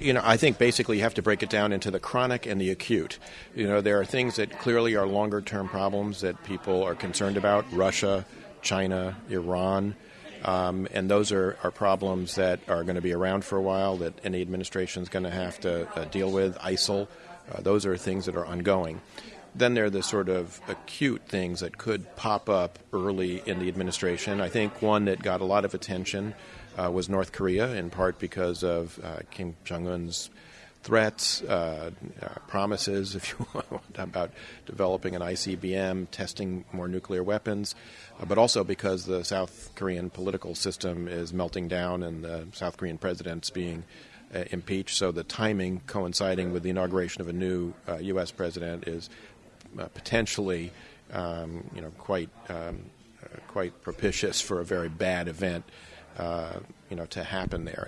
You know, I think basically you have to break it down into the chronic and the acute. You know, there are things that clearly are longer term problems that people are concerned about Russia, China, Iran. Um, and those are, are problems that are going to be around for a while that any administration is going to have to uh, deal with. ISIL, uh, those are things that are ongoing. Then there are the sort of acute things that could pop up early in the administration. I think one that got a lot of attention uh, was North Korea, in part because of uh, Kim Jong un's threats, uh, uh, promises, if you want, about developing an ICBM, testing more nuclear weapons, uh, but also because the South Korean political system is melting down and the South Korean president's being uh, impeached. So the timing coinciding with the inauguration of a new U.S. president is potentially, um, you know, quite um, quite propitious for a very bad event, uh, you know, to happen there.